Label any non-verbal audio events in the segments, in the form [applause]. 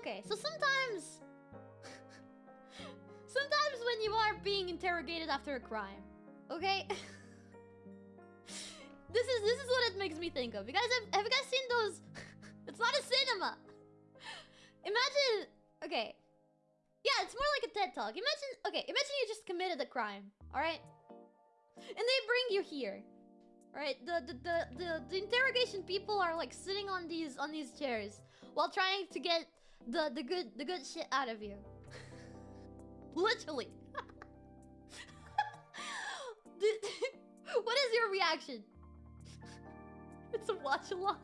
okay, so sometimes... [laughs] sometimes when you are being interrogated after a crime, okay? [laughs] this is this is what it makes me think of. You guys have, have you guys seen those... [laughs] it's not a cinema! Imagine... Okay. Yeah, it's more like a TED Talk. Imagine... Okay, imagine you just committed a crime, alright? And they bring you here. Right, the, the the the the interrogation people are like sitting on these on these chairs while trying to get the the good the good shit out of you. [laughs] Literally. [laughs] [laughs] what is your reaction? it's a watch along.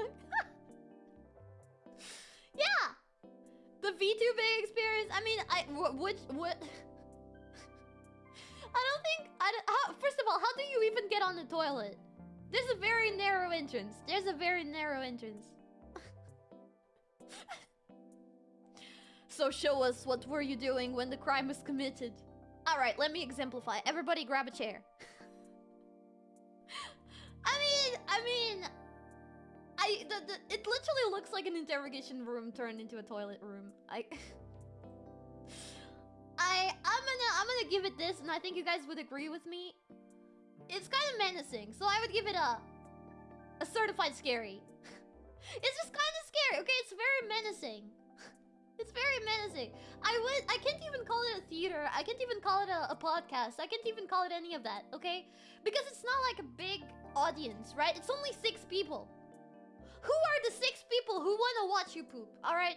yeah. The VTubing experience. I mean, I which what. I don't think I don't, how, first of all, how do you even get on the toilet? There's a very narrow entrance. There's a very narrow entrance. So show us what were you doing when the crime was committed. Alright, let me exemplify. Everybody grab a chair. [laughs] I mean, I mean... I, the, the, it literally looks like an interrogation room turned into a toilet room. I... [laughs] I, I'm gonna, I'm gonna give it this, and I think you guys would agree with me. It's kind of menacing, so I would give it a... A certified scary. [laughs] it's just kind of scary, okay? It's very menacing. It's very menacing. I would... I can't even call it a theater. I can't even call it a, a podcast. I can't even call it any of that, okay? Because it's not like a big audience, right? It's only six people. Who are the six people who want to watch you poop, alright?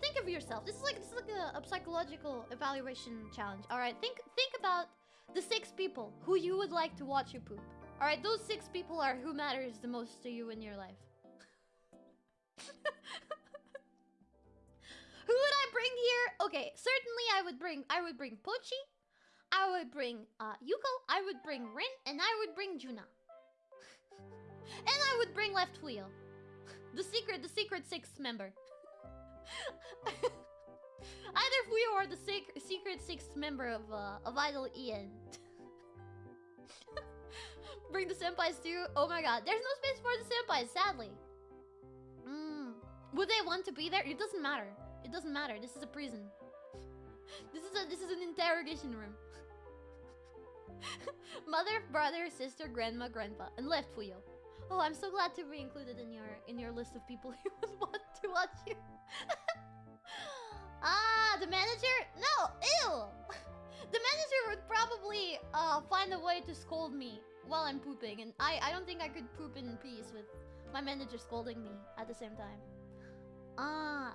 Think of yourself. This is like this is like a, a psychological evaluation challenge. Alright, think think about the six people who you would like to watch you poop. Alright, those six people are who matters the most to you in your life. [laughs] bring here? Okay, certainly I would bring I would bring Pochi, I would bring uh, Yuko, I would bring Rin, and I would bring Juna. [laughs] and I would bring Left Wheel. [laughs] The secret, the secret sixth member. [laughs] Either we or the secret, secret sixth member of uh, of Idol Ian. Bring the senpais too. Oh my god, there's no space for the senpais, sadly. Mm. Would they want to be there? It doesn't matter. It doesn't matter. This is a prison. This is a this is an interrogation room. [laughs] Mother, brother, sister, grandma, grandpa, and left wheel. Oh, I'm so glad to be included in your in your list of people [laughs] who would want to watch you. [laughs] ah, the manager? No, ew! the manager would probably uh, find a way to scold me while I'm pooping, and I, I don't think I could poop in peace with my manager scolding me at the same time. Ah.